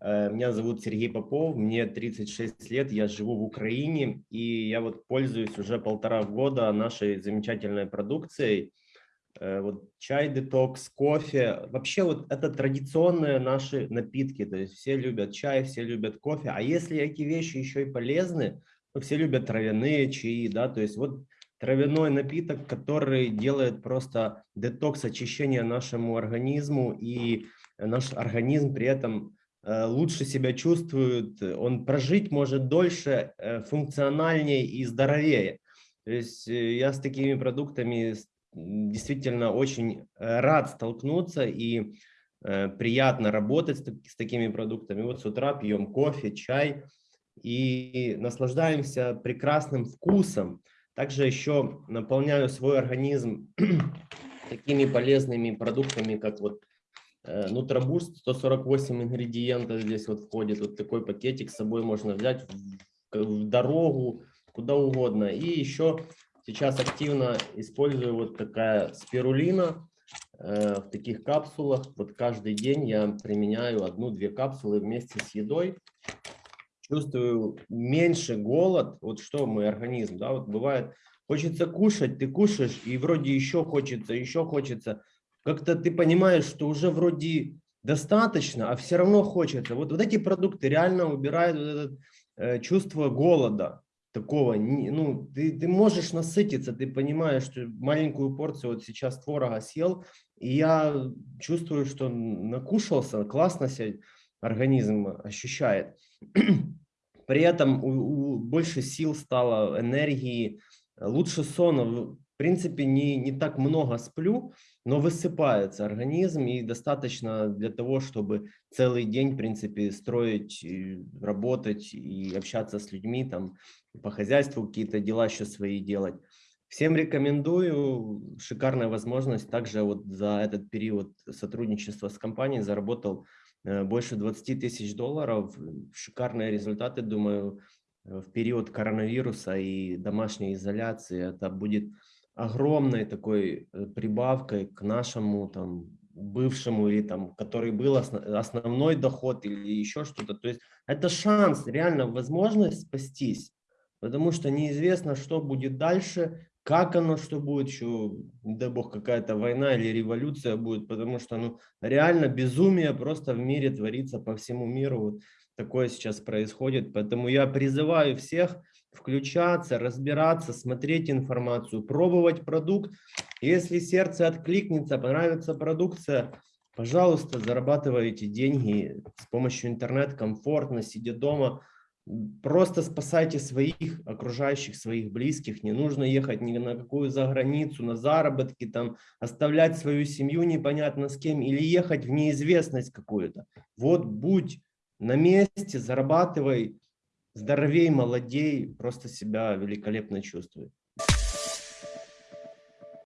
Э, меня зовут Сергей Попов, мне 36 лет, я живу в Украине, и я вот пользуюсь уже полтора года нашей замечательной продукцией. Э, вот чай детокс, кофе. Вообще вот это традиционные наши напитки, то есть все любят чай, все любят кофе. А если эти вещи еще и полезны, то все любят травяные чаи, да, то есть вот травяной напиток, который делает просто детокс, очищение нашему организму, и наш организм при этом лучше себя чувствует, он прожить может дольше, э, функциональнее и здоровее. То есть э, я с такими продуктами действительно очень рад столкнуться и приятно работать с такими продуктами. Вот с утра пьем кофе, чай и наслаждаемся прекрасным вкусом. Также еще наполняю свой организм такими полезными продуктами, как вот Э, Нутробуст 148 ингредиентов здесь вот входит. Вот такой пакетик с собой можно взять в, в дорогу, куда угодно. И еще сейчас активно использую вот такая спирулина э, в таких капсулах. Вот каждый день я применяю одну-две капсулы вместе с едой. Чувствую меньше голод. Вот что мой организм, да, вот бывает, хочется кушать, ты кушаешь, и вроде еще хочется, еще хочется как-то ты понимаешь, что уже вроде достаточно, а все равно хочется. Вот, вот эти продукты реально убирают вот это э, чувство голода такого. Ну, ты, ты можешь насытиться, ты понимаешь, что маленькую порцию вот сейчас творога съел, и я чувствую, что накушался, классно себя организм ощущает. При этом у, у, больше сил стало, энергии, лучше сон. В принципе, не, не так много сплю, но высыпается организм и достаточно для того, чтобы целый день, в принципе, строить, работать и общаться с людьми, там по хозяйству какие-то дела еще свои делать. Всем рекомендую, шикарная возможность. Также вот за этот период сотрудничества с компанией заработал э, больше 20 тысяч долларов. Шикарные результаты, думаю, в период коронавируса и домашней изоляции. Это будет огромной такой э, прибавкой к нашему там бывшему или там, который был основной доход или еще что-то. То есть это шанс, реально возможность спастись, потому что неизвестно, что будет дальше, как оно, что будет, еще, не дай бог, какая-то война или революция будет, потому что ну, реально безумие просто в мире творится по всему миру. Вот такое сейчас происходит. Поэтому я призываю всех включаться, разбираться, смотреть информацию, пробовать продукт. Если сердце откликнется, понравится продукция, пожалуйста, зарабатывайте деньги с помощью интернета комфортно, сидя дома. Просто спасайте своих окружающих, своих близких. Не нужно ехать ни на какую заграницу, на заработки, там, оставлять свою семью непонятно с кем или ехать в неизвестность какую-то. Вот будь на месте, зарабатывай, здоровей, молодей, просто себя великолепно чувствует.